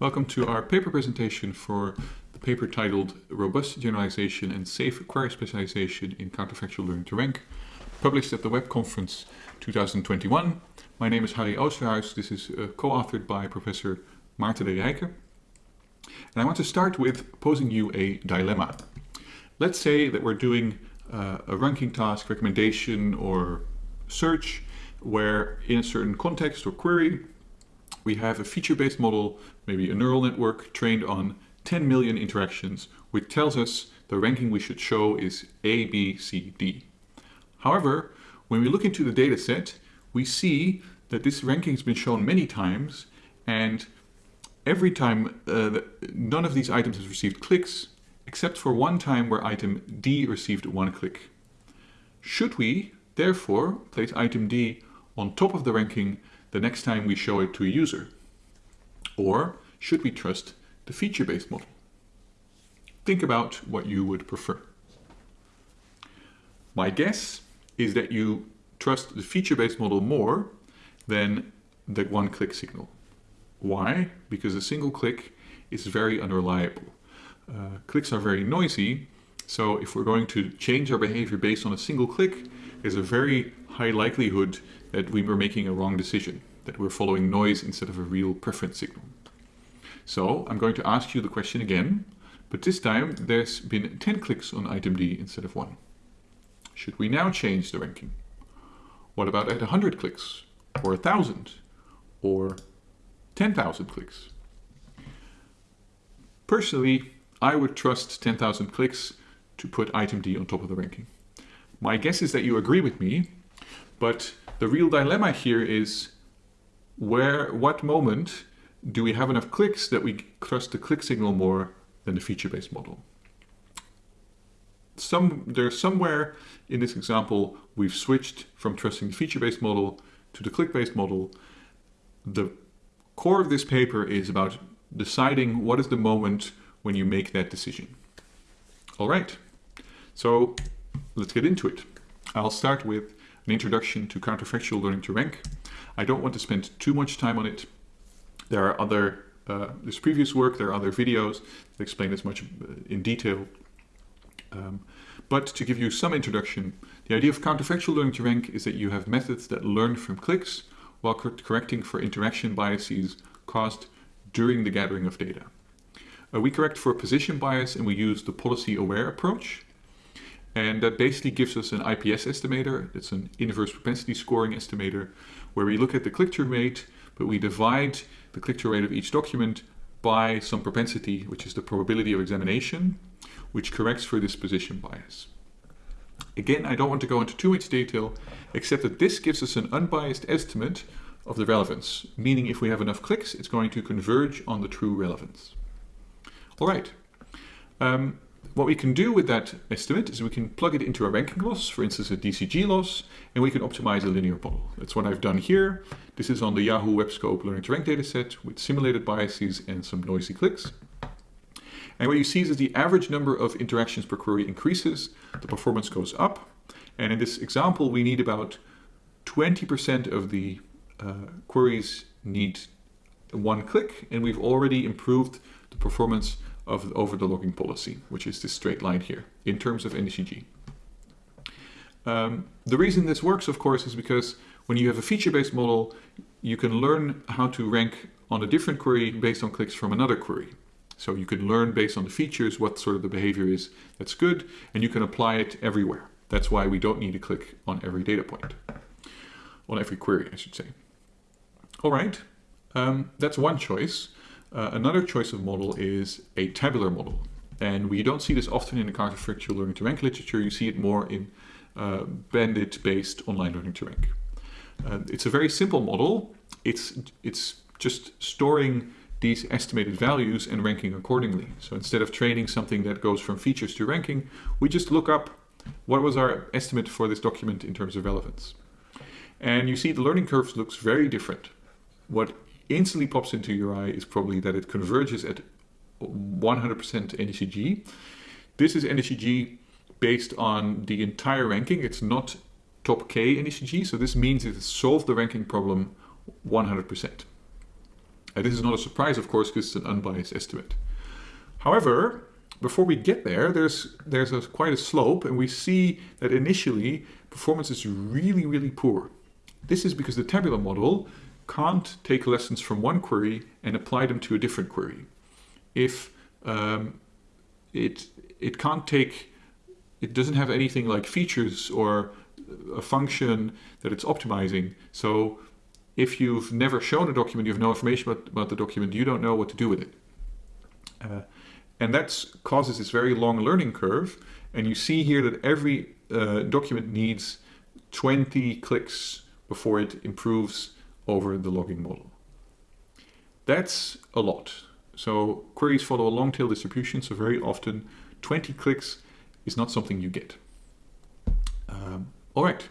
Welcome to our paper presentation for the paper titled Robust Generalization and Safe Query Specialization in Counterfactual Learning to Rank, published at the Web Conference 2021. My name is Harry Oosterhuis. This is uh, co-authored by Professor Maarten de Rijke. And I want to start with posing you a dilemma. Let's say that we're doing uh, a ranking task, recommendation, or search where in a certain context or query, we have a feature-based model, maybe a neural network trained on 10 million interactions, which tells us the ranking we should show is A, B, C, D. However, when we look into the data set, we see that this ranking has been shown many times, and every time uh, none of these items has received clicks, except for one time where item D received one click. Should we, therefore, place item D on top of the ranking the next time we show it to a user? Or should we trust the feature-based model? Think about what you would prefer. My guess is that you trust the feature-based model more than the one-click signal. Why? Because a single click is very unreliable. Uh, clicks are very noisy, so if we're going to change our behavior based on a single click, there's a very high likelihood that we were making a wrong decision, that we're following noise instead of a real preference signal. So I'm going to ask you the question again, but this time there's been 10 clicks on item D instead of one. Should we now change the ranking? What about at 100 clicks, or 1,000, or 10,000 clicks? Personally, I would trust 10,000 clicks to put item D on top of the ranking. My guess is that you agree with me, but the real dilemma here is where, what moment do we have enough clicks that we trust the click signal more than the feature-based model? Some, there's somewhere in this example we've switched from trusting the feature-based model to the click-based model. The core of this paper is about deciding what is the moment when you make that decision. All right, so let's get into it. I'll start with an introduction to counterfactual learning to rank. I don't want to spend too much time on it. There are other, uh, previous work, there are other videos that explain this much uh, in detail. Um, but to give you some introduction, the idea of counterfactual learning to rank is that you have methods that learn from clicks while correcting for interaction biases caused during the gathering of data. Uh, we correct for position bias and we use the policy aware approach. And that basically gives us an IPS estimator. It's an inverse propensity scoring estimator where we look at the click-through rate, but we divide the click-through rate of each document by some propensity, which is the probability of examination, which corrects for this position bias. Again, I don't want to go into too much detail, except that this gives us an unbiased estimate of the relevance, meaning if we have enough clicks, it's going to converge on the true relevance. All right. Um, what we can do with that estimate is we can plug it into a ranking loss, for instance a DCG loss, and we can optimize a linear model. That's what I've done here. This is on the Yahoo WebScope Learning to Rank dataset with simulated biases and some noisy clicks. And what you see is the average number of interactions per query increases, the performance goes up, and in this example we need about 20% of the uh, queries need one click, and we've already improved the performance of over the logging policy, which is this straight line here, in terms of NDCG. Um, the reason this works, of course, is because when you have a feature-based model, you can learn how to rank on a different query based on clicks from another query. So you can learn based on the features what sort of the behavior is that's good, and you can apply it everywhere. That's why we don't need to click on every data point, on every query, I should say. All right, um, that's one choice. Uh, another choice of model is a tabular model. And we don't see this often in the counterfactual learning to rank literature. You see it more in uh, bandit-based online learning to rank. Uh, it's a very simple model. It's, it's just storing these estimated values and ranking accordingly. So instead of training something that goes from features to ranking, we just look up what was our estimate for this document in terms of relevance. And you see the learning curve looks very different. What instantly pops into your eye is probably that it converges at 100% NDCG. This is NDCG based on the entire ranking. It's not top K NDCG, so this means it has solved the ranking problem 100%. Uh, this is not a surprise, of course, because it's an unbiased estimate. However, before we get there, there's, there's a, quite a slope, and we see that initially performance is really, really poor. This is because the tabular model can't take lessons from one query and apply them to a different query. If um, it, it can't take, it doesn't have anything like features or a function that it's optimizing. So if you've never shown a document, you have no information about, about the document, you don't know what to do with it. Uh, and that causes this very long learning curve. And you see here that every uh, document needs 20 clicks before it improves over the logging model. That's a lot. So queries follow a long tail distribution, so very often 20 clicks is not something you get. Um, all right.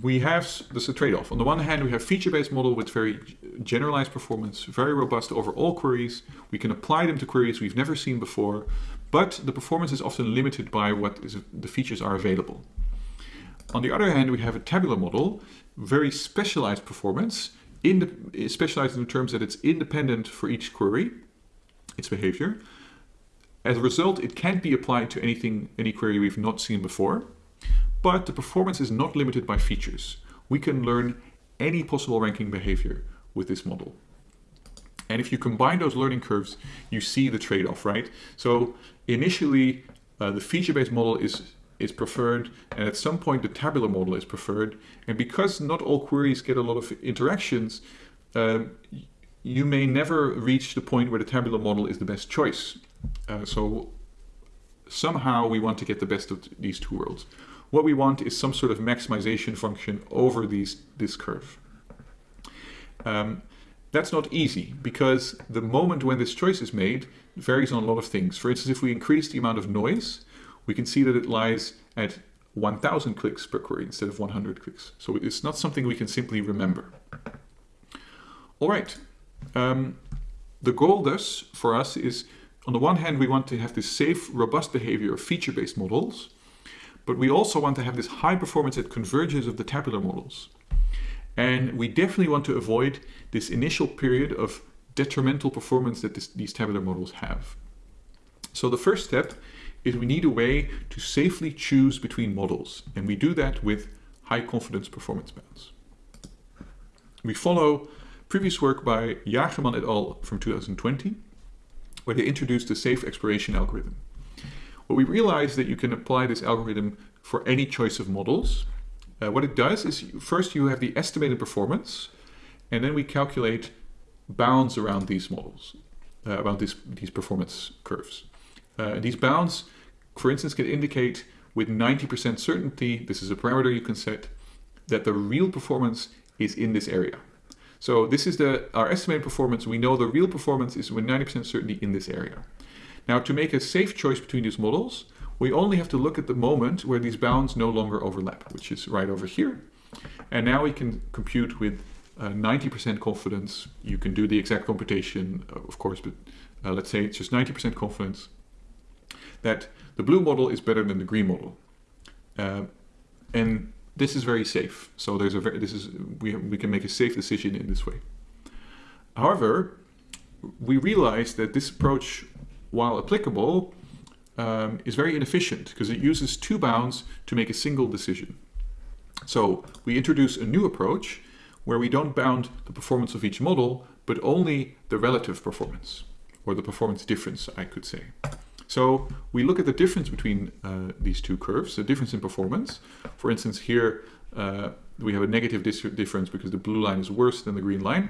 We have this a trade-off. On the one hand, we have feature-based model with very generalized performance, very robust over all queries. We can apply them to queries we've never seen before, but the performance is often limited by what is, the features are available. On the other hand, we have a tabular model, very specialized performance, in the, specialized in the terms that it's independent for each query, its behavior. As a result, it can't be applied to anything, any query we've not seen before. But the performance is not limited by features. We can learn any possible ranking behavior with this model. And if you combine those learning curves, you see the trade-off, right? So initially, uh, the feature-based model is, is preferred, and at some point the tabular model is preferred. And because not all queries get a lot of interactions, um, you may never reach the point where the tabular model is the best choice. Uh, so somehow we want to get the best of these two worlds. What we want is some sort of maximization function over these, this curve. Um, that's not easy because the moment when this choice is made varies on a lot of things. For instance, if we increase the amount of noise, we can see that it lies at 1000 clicks per query instead of 100 clicks. So it's not something we can simply remember. All right. Um, the goal thus for us is, on the one hand, we want to have this safe, robust behavior of feature-based models. But we also want to have this high performance that converges of the tabular models. And we definitely want to avoid this initial period of detrimental performance that this, these tabular models have. So the first step is we need a way to safely choose between models. And we do that with high confidence performance bounds. We follow previous work by Jagerman et al. from 2020, where they introduced the safe exploration algorithm. What we realize that you can apply this algorithm for any choice of models. Uh, what it does is first you have the estimated performance, and then we calculate bounds around these models, uh, around this, these performance curves. Uh, these bounds, for instance, can indicate with 90% certainty, this is a parameter you can set, that the real performance is in this area. So this is the our estimated performance. We know the real performance is with 90% certainty in this area. Now to make a safe choice between these models, we only have to look at the moment where these bounds no longer overlap, which is right over here. And now we can compute with 90% uh, confidence. You can do the exact computation, uh, of course, but uh, let's say it's just 90% confidence that the blue model is better than the green model. Uh, and this is very safe. So there's a very, this is we, we can make a safe decision in this way. However, we realize that this approach while applicable, um, is very inefficient because it uses two bounds to make a single decision. So we introduce a new approach where we don't bound the performance of each model, but only the relative performance, or the performance difference, I could say. So we look at the difference between uh, these two curves, the difference in performance. For instance, here uh, we have a negative difference because the blue line is worse than the green line.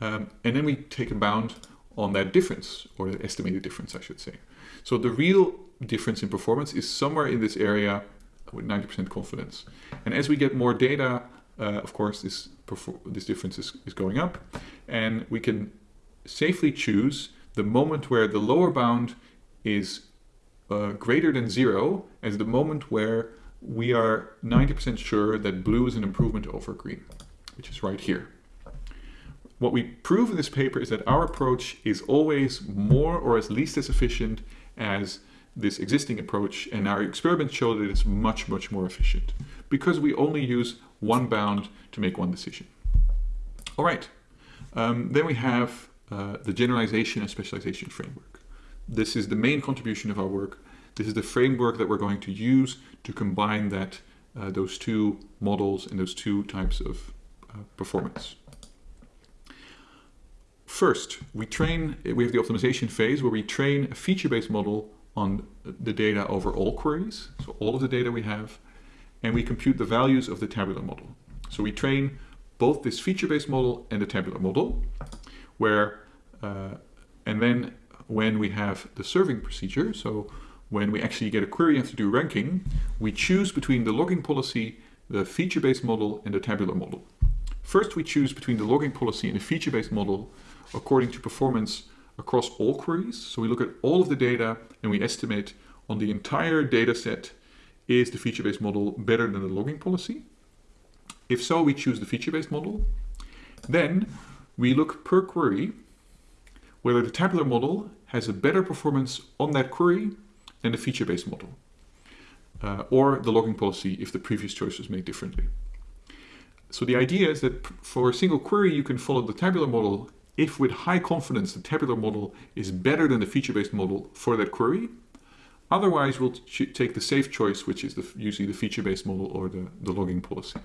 Um, and then we take a bound on that difference, or the estimated difference, I should say. So the real difference in performance is somewhere in this area with 90% confidence. And as we get more data, uh, of course, this, this difference is, is going up. And we can safely choose the moment where the lower bound is uh, greater than zero as the moment where we are 90% sure that blue is an improvement over green, which is right here. What we prove in this paper is that our approach is always more or at least as efficient as this existing approach and our experiments show that it's much, much more efficient because we only use one bound to make one decision. All right, Um, then we have uh, the generalization and specialization framework. This is the main contribution of our work. This is the framework that we're going to use to combine that, uh, those two models and those two types of uh, performance. First, we train, we have the optimization phase where we train a feature-based model on the data over all queries, so all of the data we have, and we compute the values of the tabular model. So we train both this feature-based model and the tabular model, where, uh, and then when we have the serving procedure, so when we actually get a query and have to do ranking, we choose between the logging policy, the feature-based model, and the tabular model. First, we choose between the logging policy and the feature-based model according to performance across all queries. So we look at all of the data and we estimate on the entire data set, is the feature-based model better than the logging policy? If so, we choose the feature-based model. Then we look per query whether the tabular model has a better performance on that query than the feature-based model, uh, or the logging policy if the previous choice was made differently. So the idea is that for a single query, you can follow the tabular model if with high confidence the tabular model is better than the feature-based model for that query. Otherwise, we'll take the safe choice, which is the, usually the feature-based model or the, the logging policy.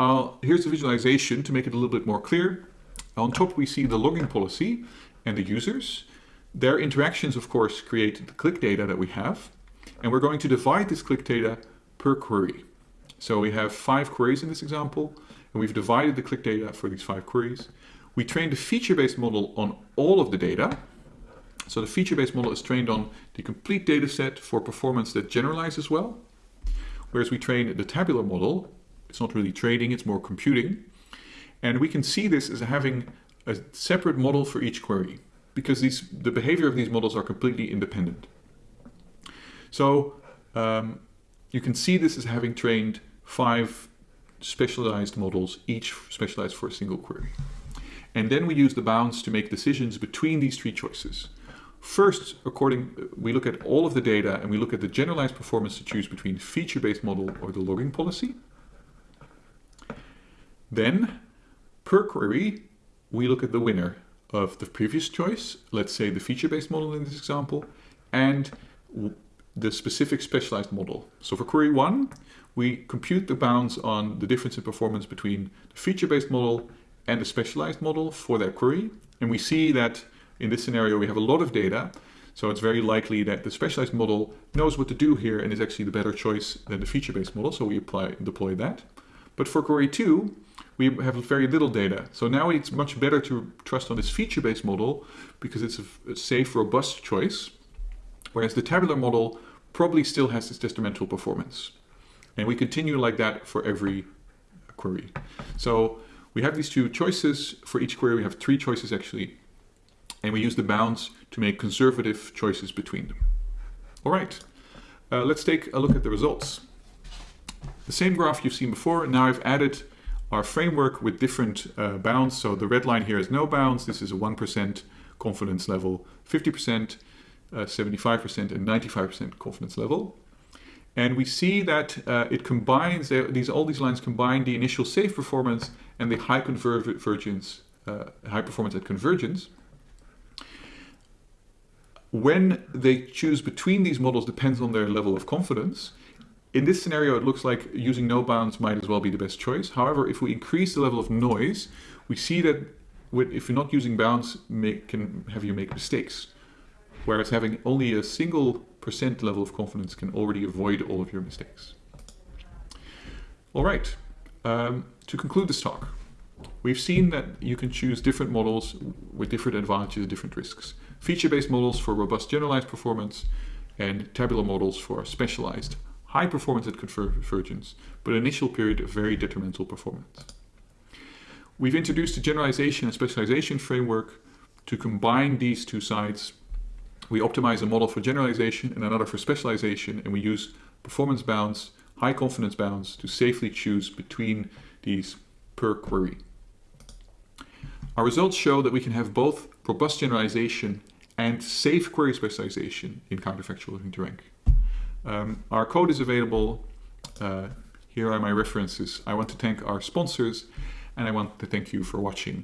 Uh, here's the visualization to make it a little bit more clear. On top, we see the logging policy and the users. Their interactions, of course, create the click data that we have. And we're going to divide this click data per query. So we have five queries in this example, and we've divided the click data for these five queries. We trained a feature-based model on all of the data. So the feature-based model is trained on the complete data set for performance that generalizes well. Whereas we train the tabular model, it's not really trading, it's more computing. And we can see this as having a separate model for each query because these, the behavior of these models are completely independent. So um, you can see this as having trained five specialized models, each specialized for a single query. And then we use the bounds to make decisions between these three choices. First, according, we look at all of the data and we look at the generalized performance to choose between feature-based model or the logging policy. Then, per query, we look at the winner of the previous choice, let's say the feature-based model in this example, and the specific specialized model. So for query one, we compute the bounds on the difference in performance between the feature-based model and the specialized model for that query. And we see that in this scenario, we have a lot of data. So it's very likely that the specialized model knows what to do here and is actually the better choice than the feature-based model. So we apply, deploy that. But for query two, we have very little data. So now it's much better to trust on this feature-based model because it's a, safe, robust choice. Whereas the tabular model probably still has its detrimental performance. And we continue like that for every query. So we have these two choices. For each query, we have three choices actually. And we use the bounds to make conservative choices between them. All right, uh, let's take a look at the results. The same graph you've seen before. Now I've added our framework with different uh, bounds. So the red line here is no bounds. This is a 1% confidence level, 50%, 75% uh, and 95% confidence level. And we see that uh, it combines, these all these lines combine the initial safe performance and the high convergence, uh, high performance at convergence. When they choose between these models depends on their level of confidence. In this scenario, it looks like using no bounds might as well be the best choice. However, if we increase the level of noise, we see that with, if you're not using bounds, make, can have you make mistakes. Whereas having only a single percent level of confidence can already avoid all of your mistakes. All right, um, to conclude this talk, we've seen that you can choose different models with different advantages and different risks. Feature-based models for robust generalized performance and tabular models for specialized high performance at convergence, but initial period of very detrimental performance. We've introduced a generalization and specialization framework to combine these two sides we optimize a model for generalization and another for specialization, and we use performance bounds, high confidence bounds, to safely choose between these per query. Our results show that we can have both robust generalization and safe query specialization in counterfactual learning to rank. Um, our code is available. Uh, here are my references. I want to thank our sponsors and I want to thank you for watching.